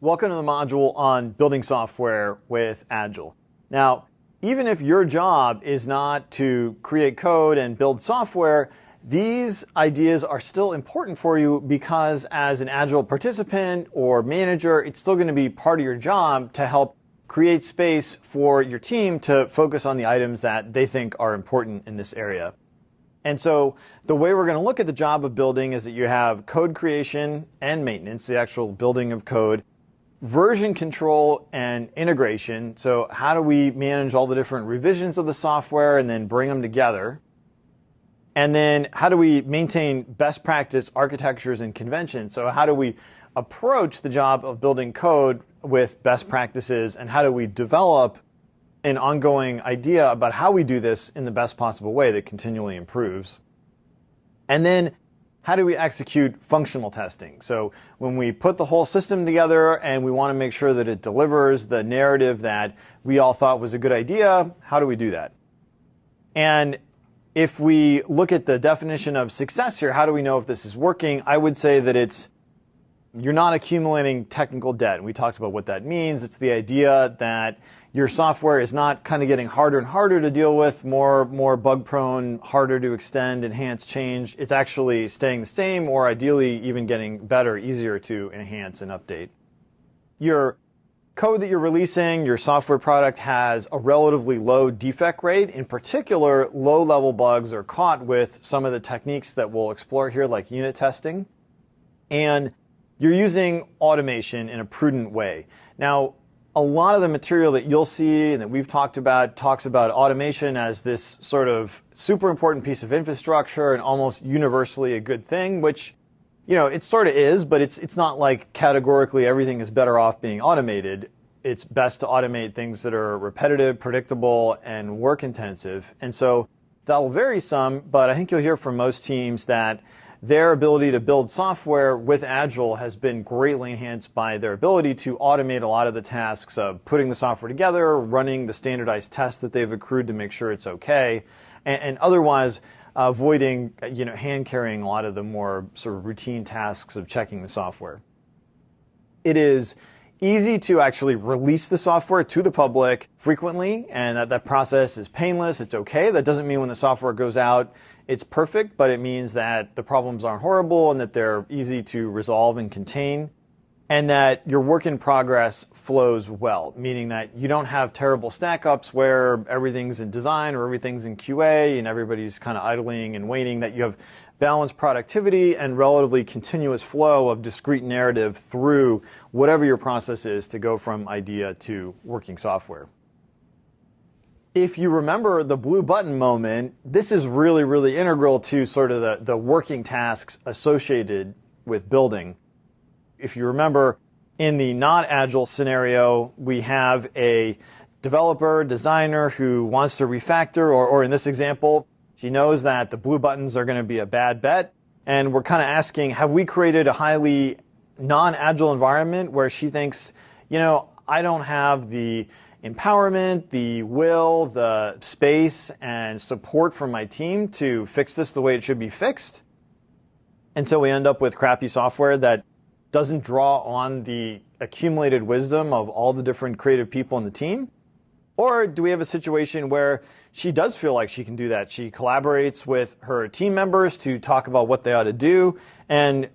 Welcome to the module on building software with Agile. Now, even if your job is not to create code and build software, these ideas are still important for you because as an Agile participant or manager, it's still going to be part of your job to help create space for your team to focus on the items that they think are important in this area. And so the way we're going to look at the job of building is that you have code creation and maintenance, the actual building of code, version control and integration. So how do we manage all the different revisions of the software and then bring them together? And then how do we maintain best practice architectures and conventions? So how do we approach the job of building code with best practices and how do we develop an ongoing idea about how we do this in the best possible way that continually improves? And then how do we execute functional testing? So when we put the whole system together and we want to make sure that it delivers the narrative that we all thought was a good idea, how do we do that? And if we look at the definition of success here, how do we know if this is working? I would say that it's you're not accumulating technical debt. And we talked about what that means. It's the idea that your software is not kind of getting harder and harder to deal with, more, more bug prone, harder to extend, enhance, change. It's actually staying the same or ideally even getting better, easier to enhance and update. Your code that you're releasing, your software product has a relatively low defect rate. In particular, low level bugs are caught with some of the techniques that we'll explore here, like unit testing. And you're using automation in a prudent way. Now, a lot of the material that you'll see and that we've talked about talks about automation as this sort of super important piece of infrastructure and almost universally a good thing, which, you know, it sort of is, but it's, it's not like categorically everything is better off being automated. It's best to automate things that are repetitive, predictable, and work intensive. And so that'll vary some, but I think you'll hear from most teams that their ability to build software with Agile has been greatly enhanced by their ability to automate a lot of the tasks of putting the software together, running the standardized tests that they've accrued to make sure it's okay, and, and otherwise avoiding you know, hand carrying a lot of the more sort of routine tasks of checking the software. It is easy to actually release the software to the public frequently, and that, that process is painless, it's okay. That doesn't mean when the software goes out, it's perfect, but it means that the problems aren't horrible and that they're easy to resolve and contain, and that your work in progress flows well, meaning that you don't have terrible stack ups where everything's in design or everything's in QA and everybody's kind of idling and waiting, that you have balanced productivity and relatively continuous flow of discrete narrative through whatever your process is to go from idea to working software. If you remember the blue button moment, this is really, really integral to sort of the, the working tasks associated with building. If you remember, in the not agile scenario, we have a developer, designer who wants to refactor, or, or in this example, she knows that the blue buttons are going to be a bad bet. And we're kind of asking, have we created a highly non-agile environment where she thinks, you know, I don't have the empowerment, the will, the space, and support from my team to fix this the way it should be fixed. So we end up with crappy software that doesn't draw on the accumulated wisdom of all the different creative people in the team. Or do we have a situation where she does feel like she can do that? She collaborates with her team members to talk about what they ought to do, and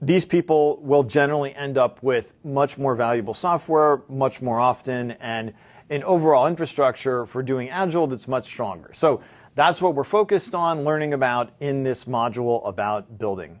these people will generally end up with much more valuable software much more often and an overall infrastructure for doing Agile that's much stronger. So that's what we're focused on learning about in this module about building.